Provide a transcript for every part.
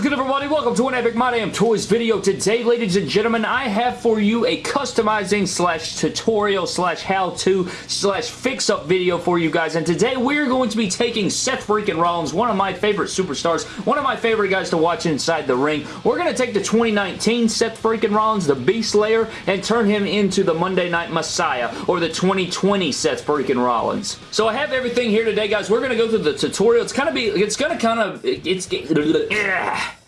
is good everybody? Welcome to an Epic My Damn Toys video. Today, ladies and gentlemen, I have for you a customizing slash tutorial slash how-to slash fix-up video for you guys. And today, we're going to be taking Seth freaking Rollins, one of my favorite superstars, one of my favorite guys to watch inside the ring. We're going to take the 2019 Seth freaking Rollins, the Beast Slayer, and turn him into the Monday Night Messiah, or the 2020 Seth freaking Rollins. So I have everything here today, guys. We're going to go through the tutorial. It's kind of be, it's going to kind of, it's,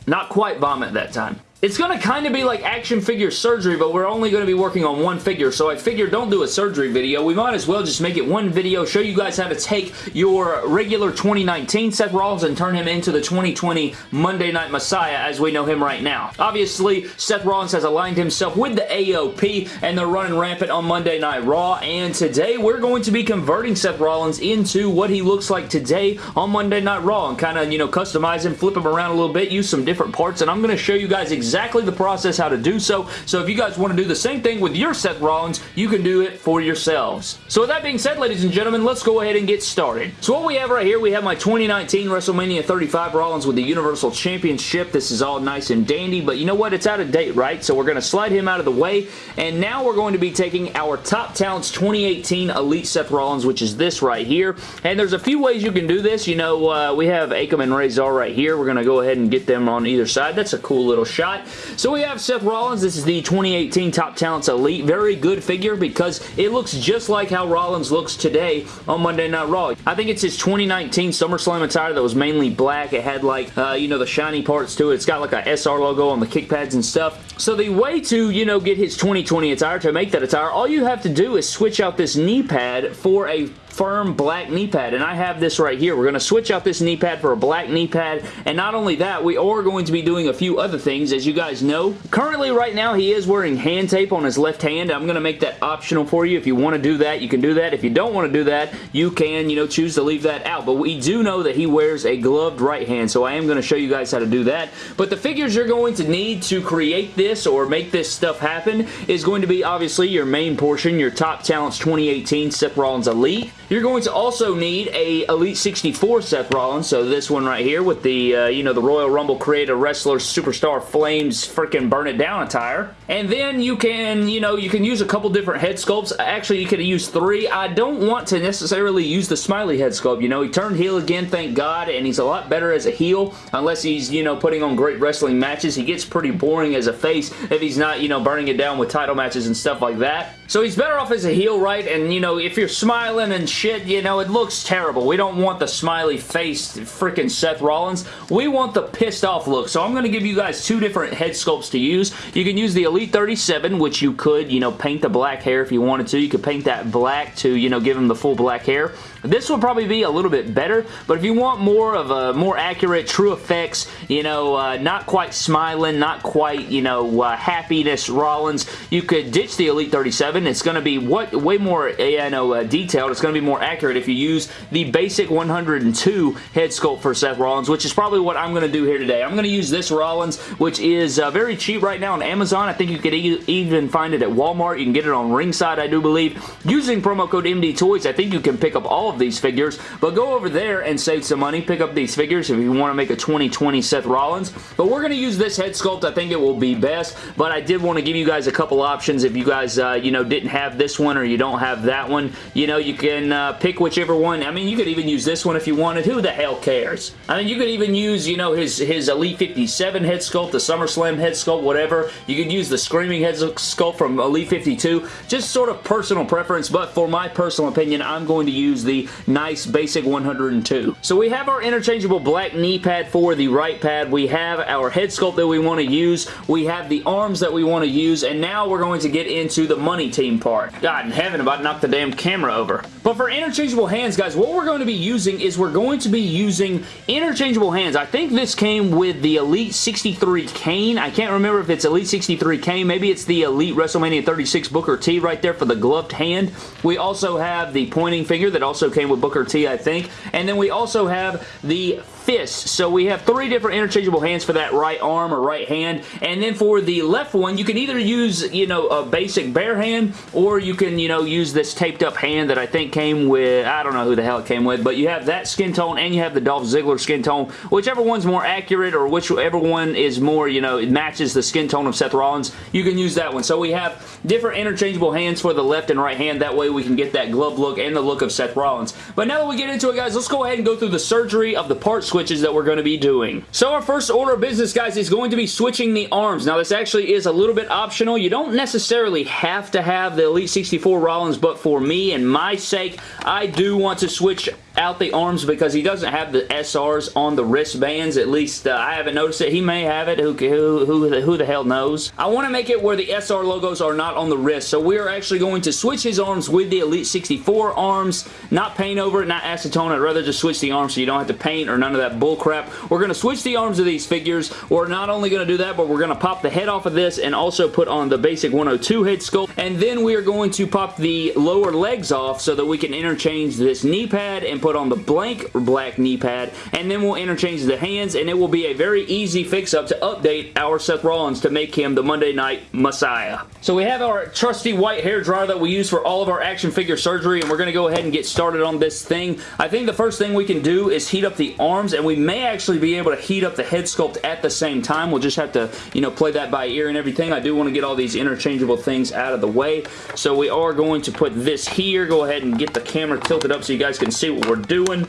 not quite vomit that time. It's going to kind of be like action figure surgery, but we're only going to be working on one figure, so I figured don't do a surgery video. We might as well just make it one video, show you guys how to take your regular 2019 Seth Rollins and turn him into the 2020 Monday Night Messiah as we know him right now. Obviously, Seth Rollins has aligned himself with the AOP, and they're running rampant on Monday Night Raw, and today we're going to be converting Seth Rollins into what he looks like today on Monday Night Raw, and kind of, you know, customize him, flip him around a little bit, use some different parts, and I'm going to show you guys exactly exactly the process how to do so. So if you guys want to do the same thing with your Seth Rollins, you can do it for yourselves. So with that being said, ladies and gentlemen, let's go ahead and get started. So what we have right here, we have my 2019 WrestleMania 35 Rollins with the Universal Championship. This is all nice and dandy, but you know what? It's out of date, right? So we're going to slide him out of the way, and now we're going to be taking our Top Talents 2018 Elite Seth Rollins, which is this right here. And there's a few ways you can do this. You know, uh, we have Akam and Rezar right here. We're going to go ahead and get them on either side. That's a cool little shot. So we have Seth Rollins. This is the 2018 Top Talents Elite. Very good figure because it looks just like how Rollins looks today on Monday Night Raw. I think it's his 2019 SummerSlam attire that was mainly black. It had like, uh, you know, the shiny parts to it. It's got like a SR logo on the kick pads and stuff. So the way to, you know, get his 2020 attire, to make that attire, all you have to do is switch out this knee pad for a firm black knee pad and I have this right here. We're going to switch out this knee pad for a black knee pad and not only that we are going to be doing a few other things as you guys know. Currently right now he is wearing hand tape on his left hand. I'm going to make that optional for you. If you want to do that you can do that. If you don't want to do that you can you know choose to leave that out but we do know that he wears a gloved right hand so I am going to show you guys how to do that. But the figures you're going to need to create this or make this stuff happen is going to be obviously your main portion, your Top Talents 2018 Seth Rollins Elite. You're going to also need a Elite 64 Seth Rollins, so this one right here with the, uh, you know, the Royal Rumble Creator Wrestler Superstar Flames freaking Burn It Down attire. And then you can, you know, you can use a couple different head sculpts. Actually, you could use three. I don't want to necessarily use the Smiley head sculpt. You know, he turned heel again, thank God, and he's a lot better as a heel, unless he's, you know, putting on great wrestling matches. He gets pretty boring as a face if he's not, you know, burning it down with title matches and stuff like that. So he's better off as a heel, right? And, you know, if you're smiling and shit, you know, it looks terrible. We don't want the smiley face freaking Seth Rollins. We want the pissed off look. So I'm going to give you guys two different head sculpts to use. You can use the Elite 37, which you could, you know, paint the black hair if you wanted to. You could paint that black to, you know, give him the full black hair. This will probably be a little bit better, but if you want more of a more accurate, true effects, you know, uh, not quite smiling, not quite, you know, uh, happiness Rollins, you could ditch the Elite 37. It's going to be what way more, you know, uh, detailed. It's going to be more accurate if you use the basic 102 head sculpt for Seth Rollins, which is probably what I'm going to do here today. I'm going to use this Rollins, which is uh, very cheap right now on Amazon. I think you could e even find it at Walmart. You can get it on Ringside, I do believe. Using promo code MD Toys, I think you can pick up all of these figures, but go over there and save some money. Pick up these figures if you want to make a 2020 Seth Rollins, but we're going to use this head sculpt. I think it will be best, but I did want to give you guys a couple options if you guys, uh, you know, didn't have this one or you don't have that one. You know, you can uh, pick whichever one. I mean, you could even use this one if you wanted. Who the hell cares? I mean, you could even use, you know, his, his Elite 57 head sculpt, the SummerSlam head sculpt, whatever. You could use the Screaming head sculpt from Elite 52. Just sort of personal preference, but for my personal opinion, I'm going to use the nice basic 102. So we have our interchangeable black knee pad for the right pad. We have our head sculpt that we want to use. We have the arms that we want to use. And now we're going to get into the money team part. God in heaven, about knocked the damn camera over. But for interchangeable hands, guys, what we're going to be using is we're going to be using interchangeable hands. I think this came with the Elite 63 Kane. I can't remember if it's Elite 63 Kane. Maybe it's the Elite WrestleMania 36 Booker T right there for the gloved hand. We also have the pointing finger that also came with Booker T, I think. And then we also have the fist. So we have three different interchangeable hands for that right arm or right hand. And then for the left one, you can either use, you know, a basic bare hand or you can, you know, use this taped up hand that I think came with, I don't know who the hell it came with, but you have that skin tone and you have the Dolph Ziggler skin tone. Whichever one's more accurate or whichever one is more, you know, it matches the skin tone of Seth Rollins, you can use that one. So we have different interchangeable hands for the left and right hand. That way we can get that glove look and the look of Seth Rollins. But now that we get into it, guys, let's go ahead and go through the surgery of the part switches that we're going to be doing. So our first order of business, guys, is going to be switching the arms. Now, this actually is a little bit optional. You don't necessarily have to have the Elite 64 Rollins, but for me and my sake, I do want to switch out the arms because he doesn't have the SRs on the wristbands. At least uh, I haven't noticed it. He may have it. Who, who, who, who the hell knows? I want to make it where the SR logos are not on the wrist. So we are actually going to switch his arms with the Elite 64 arms. Not paint over it, not acetone. I'd rather just switch the arms so you don't have to paint or none of that bull crap. We're going to switch the arms of these figures. We're not only going to do that, but we're going to pop the head off of this and also put on the basic 102 head sculpt. And then we are going to pop the lower legs off so that we can interchange this knee pad and put on the blank or black knee pad, and then we'll interchange the hands, and it will be a very easy fix-up to update our Seth Rollins to make him the Monday Night Messiah. So we have our trusty white hair dryer that we use for all of our action figure surgery, and we're going to go ahead and get started on this thing. I think the first thing we can do is heat up the arms, and we may actually be able to heat up the head sculpt at the same time. We'll just have to, you know, play that by ear and everything. I do want to get all these interchangeable things out of the way, so we are going to put this here. Go ahead and get the camera tilted up so you guys can see what we're doing.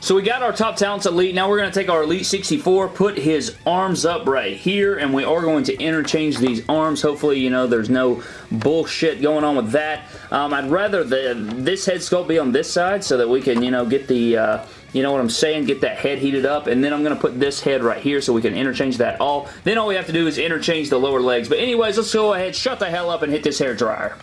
So we got our Top Talents Elite. Now we're going to take our Elite 64, put his arms up right here, and we are going to interchange these arms. Hopefully, you know, there's no bullshit going on with that. Um, I'd rather the this head sculpt be on this side so that we can, you know, get the... Uh, you know what I'm saying? Get that head heated up, and then I'm going to put this head right here so we can interchange that all. Then all we have to do is interchange the lower legs. But anyways, let's go ahead, shut the hell up, and hit this hair dryer.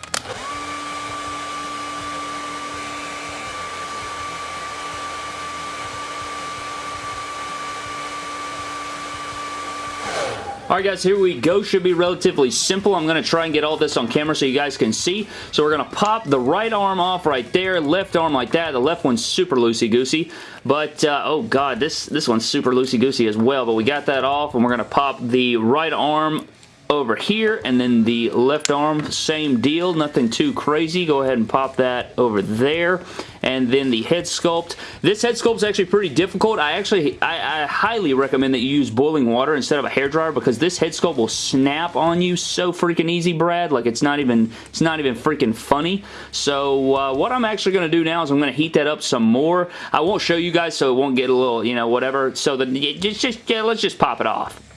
Alright guys, here we go. Should be relatively simple. I'm going to try and get all this on camera so you guys can see. So we're going to pop the right arm off right there, left arm like that. The left one's super loosey-goosey. But, uh, oh god, this, this one's super loosey-goosey as well. But we got that off, and we're going to pop the right arm over here and then the left arm same deal nothing too crazy. Go ahead and pop that over there. And then the head sculpt. This head sculpt is actually pretty difficult. I actually I, I, highly recommend that you use boiling water instead of a hair dryer because this head sculpt will snap on you so freaking easy Brad. Like it's not even it's not even freaking funny. So uh, what I'm actually going to do now is I'm going to heat that up some more. I won't show you guys so it won't get a little you know whatever. So the just, just yeah, let's just pop it off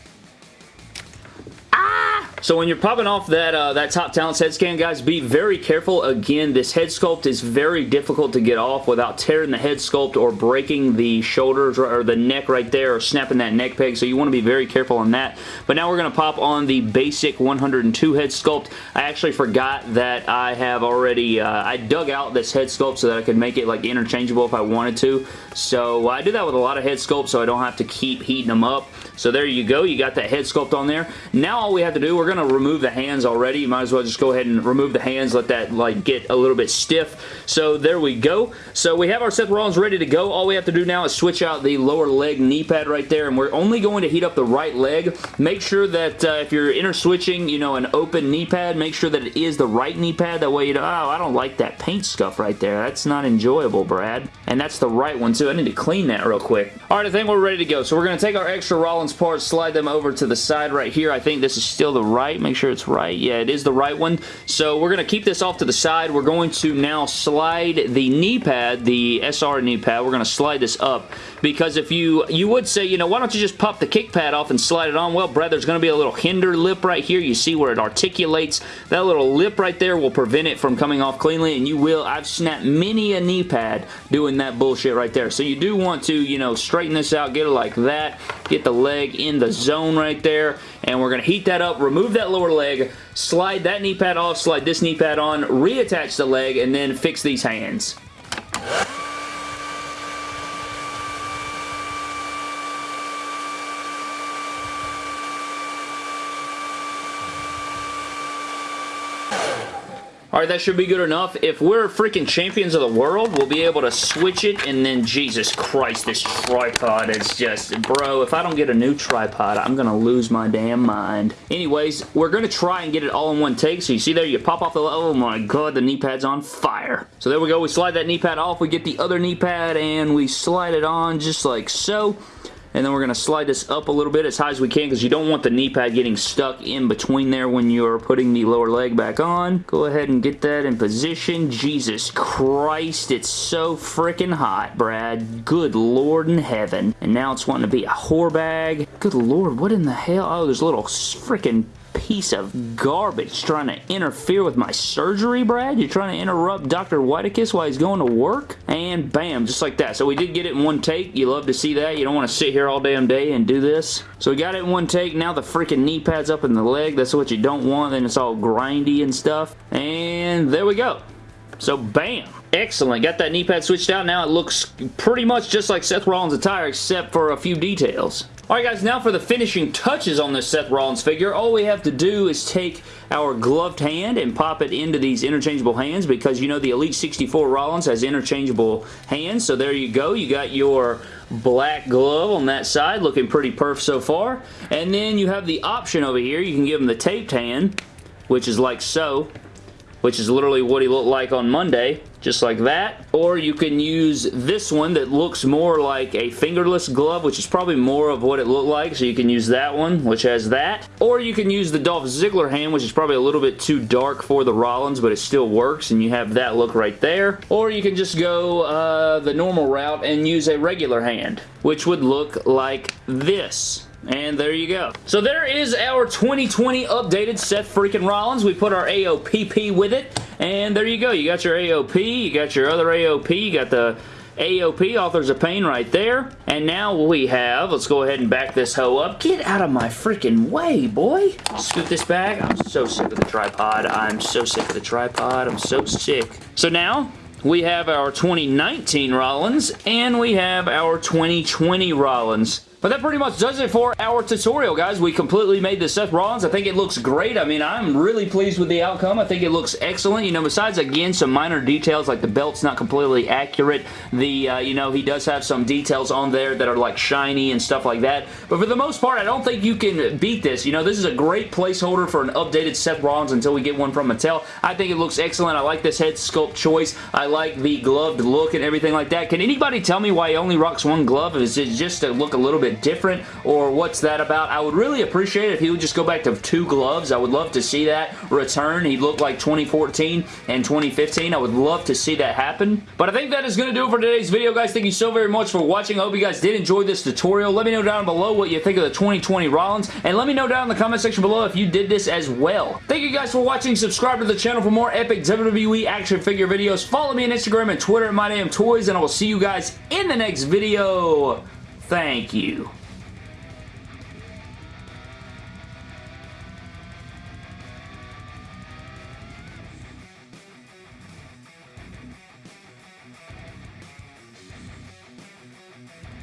so when you're popping off that, uh, that Top Talents head scan, guys, be very careful. Again, this head sculpt is very difficult to get off without tearing the head sculpt or breaking the shoulders or the neck right there or snapping that neck peg. So you want to be very careful on that. But now we're going to pop on the basic 102 head sculpt. I actually forgot that I have already, uh, I dug out this head sculpt so that I could make it like interchangeable if I wanted to. So I do that with a lot of head sculpts so I don't have to keep heating them up. So there you go. You got that head sculpt on there. Now all we have to do, we're going to remove the hands already. You might as well just go ahead and remove the hands, let that like get a little bit stiff. So there we go. So we have our Seth Rollins ready to go. All we have to do now is switch out the lower leg knee pad right there, and we're only going to heat up the right leg. Make sure that uh, if you're inter switching, you know, an open knee pad, make sure that it is the right knee pad. That way you know, oh, I don't like that paint scuff right there. That's not enjoyable, Brad. And that's the right one, too. I need to clean that real quick. All right, I think we're ready to go. So we're going to take our extra Rollins parts, slide them over to the side right here. I think this is still the right. Make sure it's right. Yeah, it is the right one. So we're going to keep this off to the side. We're going to now slide the knee pad, the SR knee pad. We're going to slide this up because if you, you would say, you know, why don't you just pop the kick pad off and slide it on? Well, Brad, there's going to be a little hinder lip right here. You see where it articulates. That little lip right there will prevent it from coming off cleanly, and you will. I've snapped many a knee pad doing that bullshit right there. So you do want to, you know, straighten this out, get it like that, get the leg in the zone right there, and we're going to heat that up, remove that lower leg, slide that knee pad off, slide this knee pad on, reattach the leg, and then fix these hands. Alright, that should be good enough. If we're freaking champions of the world, we'll be able to switch it, and then, Jesus Christ, this tripod is just, bro, if I don't get a new tripod, I'm gonna lose my damn mind. Anyways, we're gonna try and get it all in one take, so you see there, you pop off the, oh my god, the knee pad's on fire. So there we go, we slide that knee pad off, we get the other knee pad, and we slide it on just like so and then we're going to slide this up a little bit as high as we can because you don't want the knee pad getting stuck in between there when you're putting the lower leg back on. Go ahead and get that in position. Jesus Christ, it's so freaking hot, Brad. Good Lord in heaven. And now it's wanting to be a whore bag. Good Lord, what in the hell? Oh, there's little freaking piece of garbage trying to interfere with my surgery, Brad? You're trying to interrupt Dr. Whitekiss while he's going to work? And bam, just like that. So we did get it in one take. You love to see that. You don't want to sit here all damn day and do this. So we got it in one take. Now the freaking knee pad's up in the leg. That's what you don't want. Then it's all grindy and stuff. And there we go. So bam. Excellent. Got that knee pad switched out. Now it looks pretty much just like Seth Rollins' attire except for a few details. Alright guys, now for the finishing touches on this Seth Rollins figure. All we have to do is take our gloved hand and pop it into these interchangeable hands because you know the Elite 64 Rollins has interchangeable hands. So there you go. You got your black glove on that side looking pretty perf so far. And then you have the option over here. You can give him the taped hand which is like so which is literally what he looked like on Monday, just like that. Or you can use this one that looks more like a fingerless glove, which is probably more of what it looked like, so you can use that one, which has that. Or you can use the Dolph Ziggler hand, which is probably a little bit too dark for the Rollins, but it still works, and you have that look right there. Or you can just go uh, the normal route and use a regular hand, which would look like this. And there you go. So there is our 2020 updated Seth freaking Rollins. We put our AOPP with it. And there you go. You got your AOP. You got your other AOP. You got the AOP, Authors of Pain right there. And now we have, let's go ahead and back this hoe up. Get out of my freaking way, boy. Scoot this back. I'm so sick of the tripod. I'm so sick of the tripod. I'm so sick. So now, we have our 2019 Rollins, and we have our 2020 Rollins. But that pretty much does it for our tutorial, guys. We completely made the Seth Rollins. I think it looks great. I mean, I'm really pleased with the outcome. I think it looks excellent. You know, besides, again, some minor details like the belt's not completely accurate. The, uh, you know, he does have some details on there that are like shiny and stuff like that. But for the most part, I don't think you can beat this. You know, this is a great placeholder for an updated Seth Rollins until we get one from Mattel. I think it looks excellent. I like this head sculpt choice. I like the gloved look and everything like that. Can anybody tell me why he only rocks one glove? Is it just to look a little bit different or what's that about? I would really appreciate it if he would just go back to two gloves. I would love to see that return. He looked like 2014 and 2015. I would love to see that happen. But I think that is going to do it for today's video, guys. Thank you so very much for watching. I hope you guys did enjoy this tutorial. Let me know down below what you think of the 2020 Rollins, and let me know down in the comment section below if you did this as well. Thank you guys for watching. Subscribe to the channel for more epic WWE action figure videos. Follow me on Instagram and Twitter at MyDamnToys, and I will see you guys in the next video. Thank you.